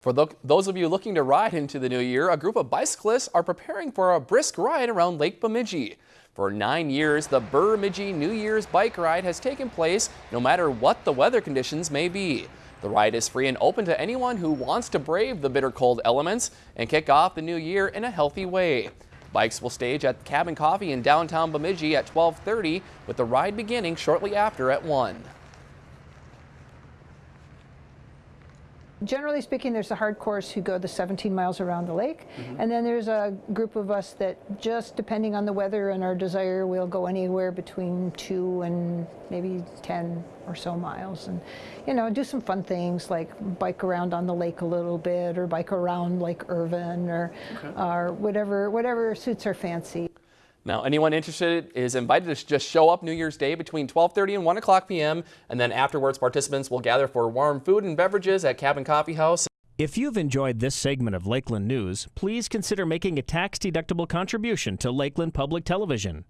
For those of you looking to ride into the new year, a group of bicyclists are preparing for a brisk ride around Lake Bemidji. For nine years, the Bemidji New Year's bike ride has taken place no matter what the weather conditions may be. The ride is free and open to anyone who wants to brave the bitter cold elements and kick off the new year in a healthy way. Bikes will stage at Cabin Coffee in downtown Bemidji at 1230 with the ride beginning shortly after at 1. Generally speaking, there's the hardcores who go the 17 miles around the lake, mm -hmm. and then there's a group of us that just depending on the weather and our desire, we'll go anywhere between two and maybe 10 or so miles, and you know, do some fun things like bike around on the lake a little bit, or bike around Lake Irving, or okay. or whatever whatever suits our fancy. Now, anyone interested is invited to just show up New Year's Day between 12:30 and 1 o'clock p.m. And then afterwards, participants will gather for warm food and beverages at Cabin Coffee House. If you've enjoyed this segment of Lakeland News, please consider making a tax-deductible contribution to Lakeland Public Television.